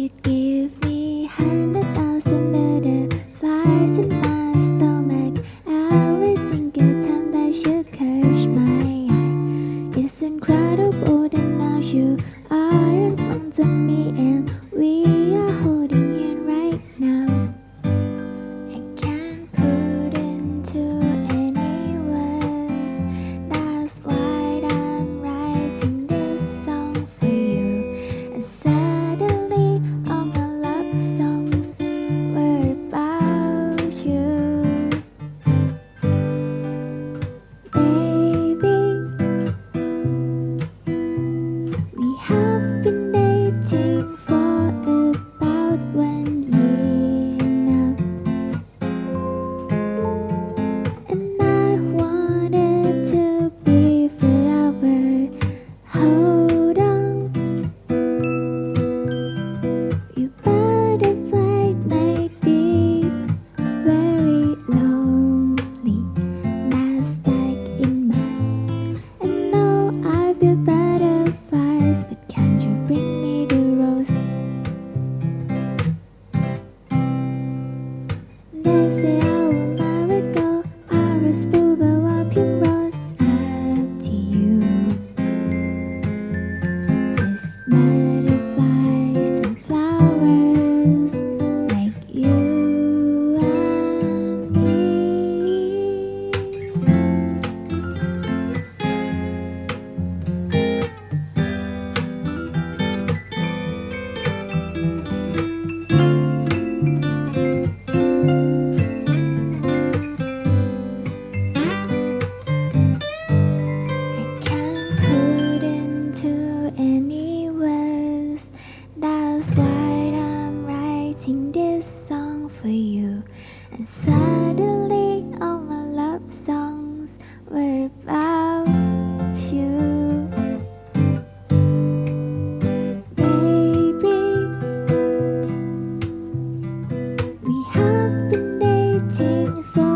You give me hundred thousand butterflies in my stomach. Every single time that you catch my eye. It's incredible that now you And suddenly all my love songs were about you. Baby We have been dating for